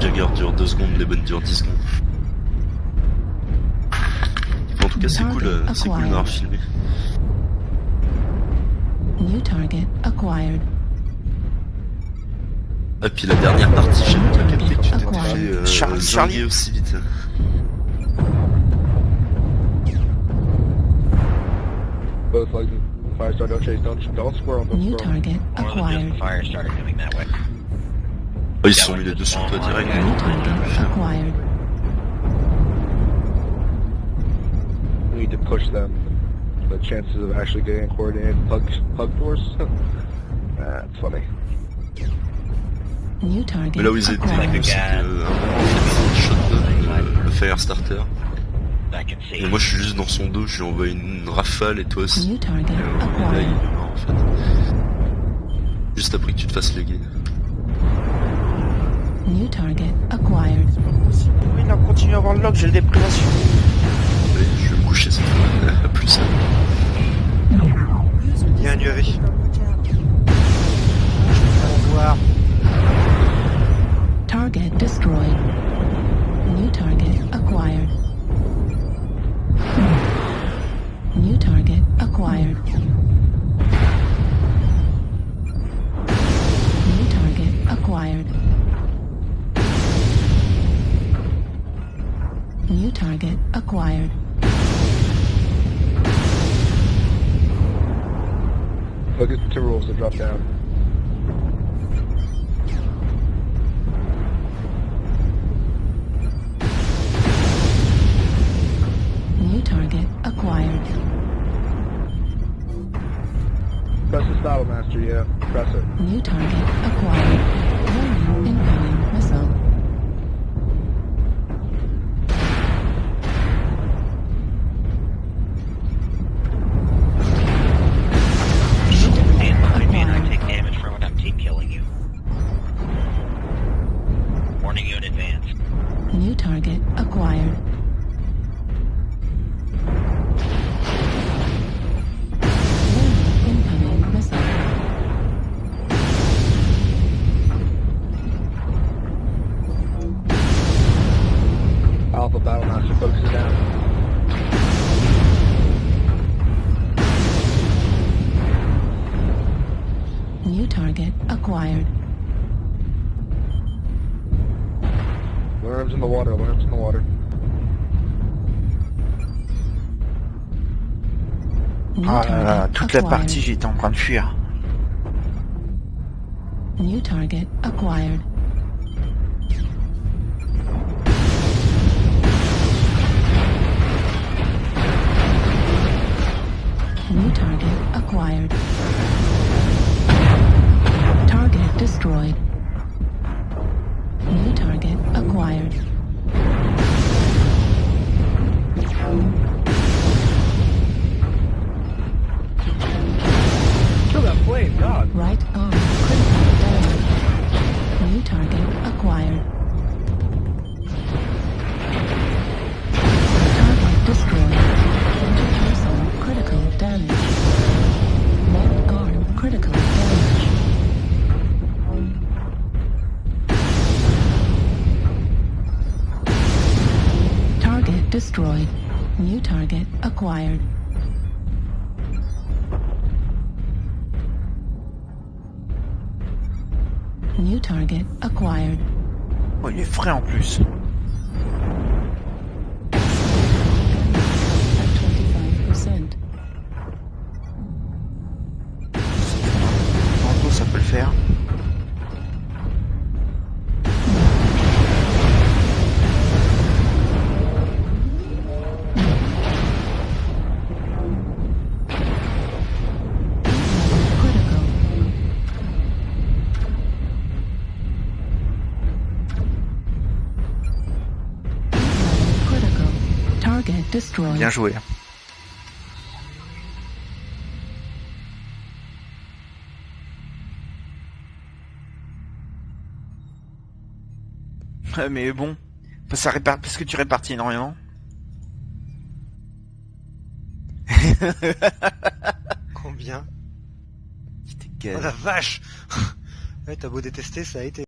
Jagger dure 2 secondes, les bonnes durent 10 secondes. En tout cas, c'est cool, euh, c'est cool d'avoir filmé. New target acquired. Ah, puis la dernière partie, j'ai pas capté que tu t'étais Acquired. fait euh, Charlie, zinguer Charlie. aussi vite. Both chase, don't don't New target acquired. fire that way. Oh, ils se sont mis les deux sur toi direct. Need to push them. The chances of actually getting coordinated hug hug doors. That's funny. New target Mais là où ils étaient, c'était euh, Shotgun, euh, le Firestarter. Et moi je suis juste dans son dos, je lui envoie une rafale et toi aussi. New target Et, euh, là il acquired. est mort en fait. Juste après que tu te fasses léguer. New target acquired. Oui, non, continue à avoir le log, j'ai le déprédation. New target acquired. Look at the Timberwolves to drop down. New target acquired. Press the Battle Master, yeah. Press it. New target acquired. Target acquired. Worms in the water, worms in the water. New Ah là là, target toute la partie, j'étais en train de fuir. New target acquired. New target acquired destroyed. Destroyed. New target acquired. New target acquired. Oh, il est frais en plus. Bien joué. Ouais, mais bon, ça répar- parce que tu répartis énormément. Combien? Oh la vache Ouais, t'as beau détester, ça a été.